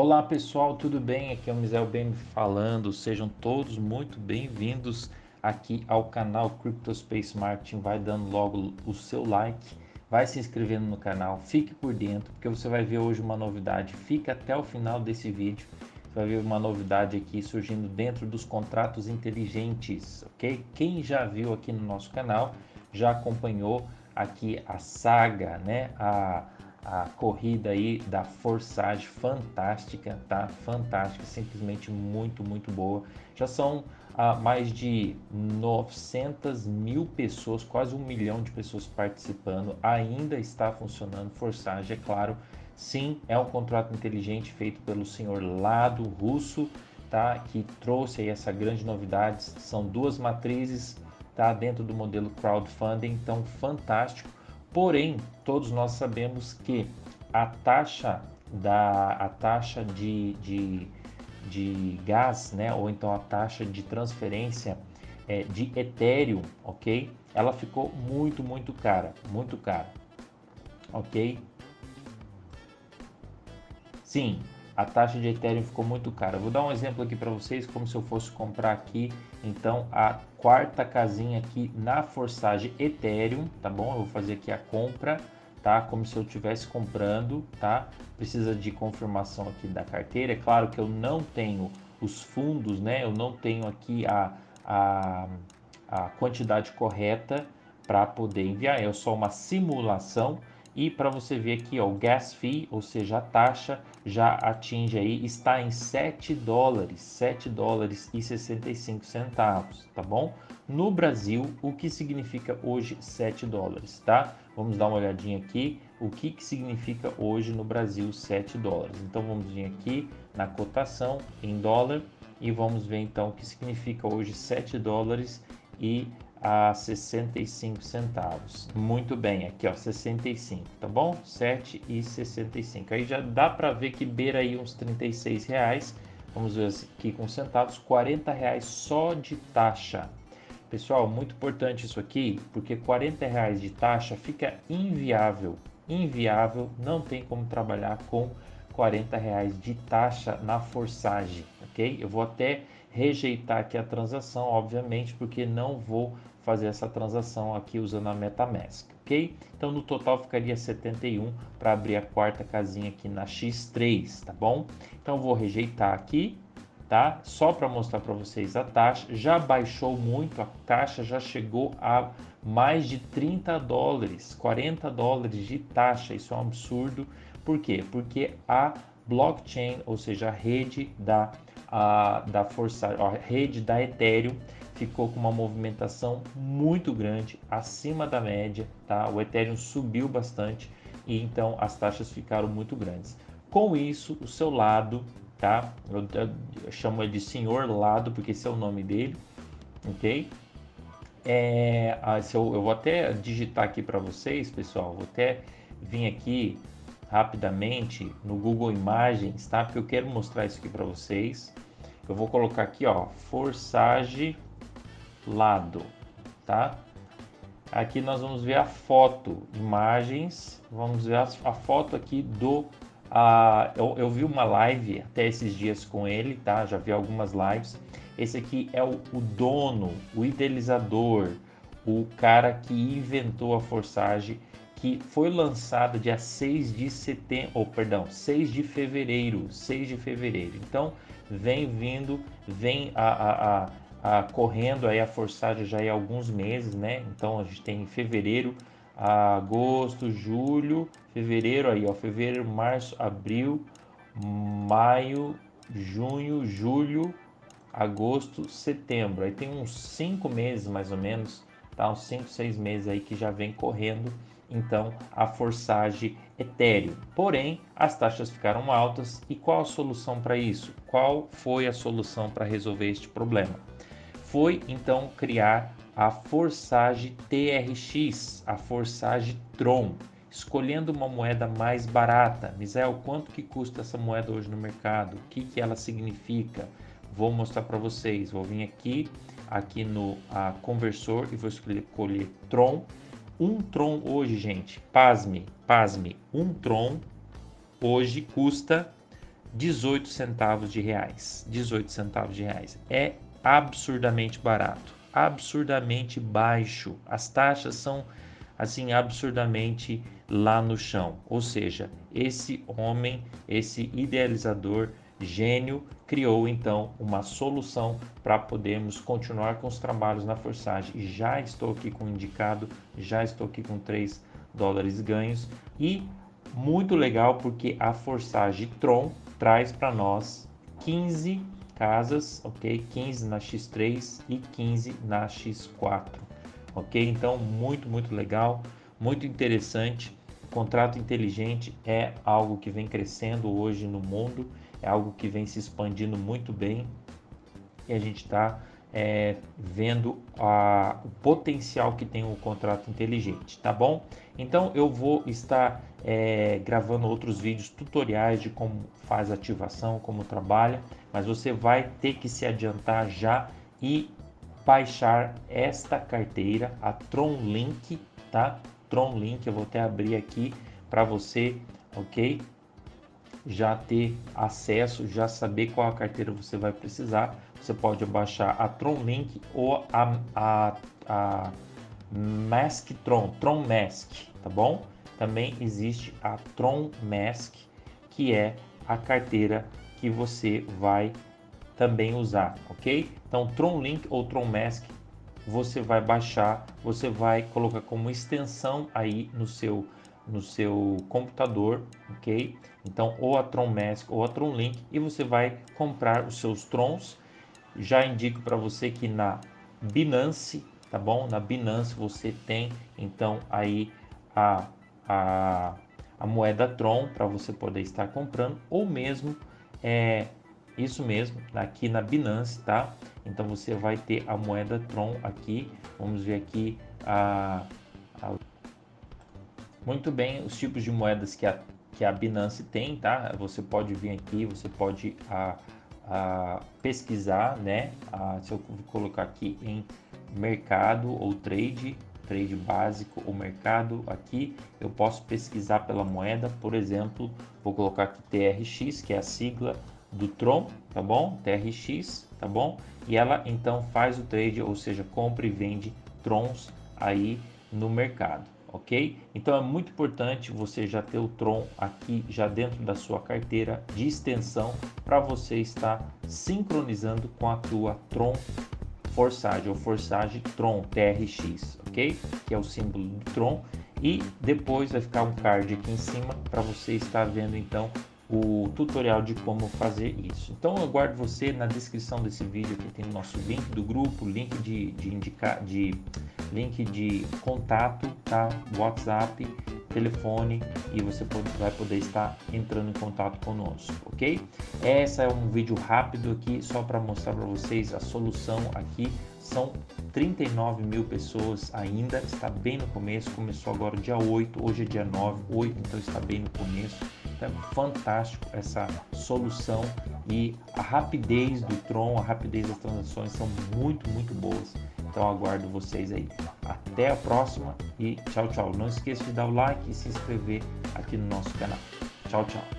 Olá pessoal, tudo bem? Aqui é o Mizel Bem falando. Sejam todos muito bem-vindos aqui ao canal Cryptospace Marketing. Vai dando logo o seu like, vai se inscrevendo no canal, fique por dentro, porque você vai ver hoje uma novidade. Fica até o final desse vídeo, você vai ver uma novidade aqui surgindo dentro dos contratos inteligentes, ok? Quem já viu aqui no nosso canal já acompanhou aqui a saga, né? A a corrida aí da Forsage fantástica, tá? Fantástica, simplesmente muito, muito boa. Já são ah, mais de 900 mil pessoas, quase um milhão de pessoas participando. Ainda está funcionando Forsage, é claro. Sim, é um contrato inteligente feito pelo senhor Lado Russo, tá? Que trouxe aí essa grande novidade. São duas matrizes, tá? Dentro do modelo crowdfunding, então fantástico Porém, todos nós sabemos que a taxa da a taxa de, de, de gás, né, ou então a taxa de transferência é, de Ethereum, ok? Ela ficou muito, muito cara, muito cara, ok? Sim, a taxa de Ethereum ficou muito cara. Vou dar um exemplo aqui para vocês, como se eu fosse comprar aqui, então, a quarta casinha aqui na Forsage Ethereum, tá bom? Eu vou fazer aqui a compra, tá? Como se eu estivesse comprando, tá? Precisa de confirmação aqui da carteira. É claro que eu não tenho os fundos, né? Eu não tenho aqui a, a, a quantidade correta para poder enviar. É só uma simulação, e para você ver aqui, ó, o gas fee, ou seja, a taxa já atinge aí, está em 7 dólares, 7 dólares e 65 centavos, tá bom? No Brasil, o que significa hoje 7 dólares, tá? Vamos dar uma olhadinha aqui, o que, que significa hoje no Brasil 7 dólares. Então vamos vir aqui na cotação em dólar e vamos ver então o que significa hoje 7 dólares e a 65 centavos. Muito bem, aqui ó, 65, tá bom? 7 e 65. Aí já dá para ver que beira aí uns 36 reais. Vamos ver aqui com centavos, 40 reais só de taxa. Pessoal, muito importante isso aqui, porque 40 reais de taxa fica inviável. Inviável, não tem como trabalhar com 40 reais de taxa na forçagem, ok? Eu vou até rejeitar aqui a transação, obviamente, porque não vou fazer essa transação aqui usando a MetaMask, ok? Então no total ficaria 71 para abrir a quarta casinha aqui na X3, tá bom? Então vou rejeitar aqui, tá? Só para mostrar para vocês a taxa, já baixou muito, a taxa já chegou a mais de 30 dólares, 40 dólares de taxa, isso é um absurdo. Por quê? Porque a blockchain, ou seja, a rede da, a, da força, a rede da Ethereum ficou com uma movimentação muito grande, acima da média, tá? O Ethereum subiu bastante e então as taxas ficaram muito grandes. Com isso, o seu lado, tá? Eu, eu, eu chamo ele de senhor lado porque esse é o nome dele, ok? É, eu, eu vou até digitar aqui para vocês, pessoal. Vou até vir aqui rapidamente no Google Imagens, tá? Porque eu quero mostrar isso aqui para vocês. Eu vou colocar aqui, ó, Forsage lado, tá? Aqui nós vamos ver a foto, imagens, vamos ver a, foto aqui do... Uh, eu, eu, vi uma live até esses dias com ele, tá? Já vi algumas lives. Esse aqui é o, o dono, o idealizador, o cara que inventou a Forsage, que foi lançada dia 6 de setembro, ou perdão, 6 de fevereiro, 6 de fevereiro. Então, vem vindo, vem a, a, a ah, correndo aí a forçagem já há alguns meses, né? Então a gente tem fevereiro, agosto, julho, fevereiro aí, ó, fevereiro, março, abril, maio, junho, julho, agosto, setembro. Aí tem uns cinco meses mais ou menos, tá? Uns cinco, seis meses aí que já vem correndo. Então a forçagem etéreo. Porém, as taxas ficaram altas e qual a solução para isso? Qual foi a solução para resolver este problema? foi então criar a Forsage TRX, a Forsage Tron, escolhendo uma moeda mais barata. Misael, quanto que custa essa moeda hoje no mercado? O que, que ela significa? Vou mostrar para vocês. Vou vir aqui, aqui no a conversor e vou escolher Tron. Um Tron hoje, gente, pasme, pasme, um Tron hoje custa 18 centavos de reais. 18 centavos de reais. É absurdamente barato, absurdamente baixo. As taxas são assim absurdamente lá no chão. Ou seja, esse homem, esse idealizador gênio criou então uma solução para podermos continuar com os trabalhos na Forsage. Já estou aqui com indicado, já estou aqui com 3 dólares ganhos e muito legal porque a Forsage Tron traz para nós 15 casas, ok? 15 na X3 e 15 na X4, ok? Então, muito, muito legal, muito interessante. Contrato inteligente é algo que vem crescendo hoje no mundo, é algo que vem se expandindo muito bem e a gente está é, vendo a, o potencial que tem o contrato inteligente, tá bom? Então eu vou estar é, gravando outros vídeos tutoriais de como faz ativação, como trabalha, mas você vai ter que se adiantar já e baixar esta carteira, a Tron Link, tá? Tron Link, eu vou até abrir aqui para você, ok? Já ter acesso, já saber qual a carteira você vai precisar. Você pode baixar a Tron Link ou a, a, a Mask Tron, Tron Mask, tá bom? Também existe a Tron Mask, que é a carteira que você vai também usar, ok? Então, Tron Link ou Tron Mask, você vai baixar, você vai colocar como extensão aí no seu no seu computador, ok? Então, ou a Tron Mask ou a Tron Link e você vai comprar os seus Trons. Já indico para você que na Binance, tá bom? Na Binance você tem então aí a, a, a moeda Tron para você poder estar comprando ou mesmo é, isso mesmo, aqui na Binance, tá? Então você vai ter a moeda Tron aqui. Vamos ver aqui a, a... muito bem os tipos de moedas que a, que a Binance tem, tá? Você pode vir aqui, você pode a, a pesquisar, né? A, se eu colocar aqui em mercado ou trade, trade básico ou mercado aqui, eu posso pesquisar pela moeda, por exemplo, vou colocar aqui TRX, que é a sigla do Tron, tá bom? TRX, tá bom? E ela então faz o trade, ou seja, compra e vende Trons aí no mercado, ok? Então é muito importante você já ter o Tron aqui já dentro da sua carteira de extensão para você estar sincronizando com a tua Tron Forsage ou Forsage Tron TRX, ok? Que é o símbolo do Tron e depois vai ficar um card aqui em cima para você estar vendo então o tutorial de como fazer isso. Então eu guardo você na descrição desse vídeo que tem o nosso link do grupo, link de, de indicar, de link de contato, tá? WhatsApp, telefone e você pode, vai poder estar entrando em contato conosco, ok? Essa é um vídeo rápido aqui só para mostrar para vocês a solução aqui. São 39 mil pessoas ainda, está bem no começo, começou agora dia 8, hoje é dia 9, 8, então está bem no começo é fantástico essa solução e a rapidez do Tron, a rapidez das transações são muito, muito boas. Então aguardo vocês aí. Até a próxima e tchau, tchau. Não esqueça de dar o like e se inscrever aqui no nosso canal. Tchau, tchau.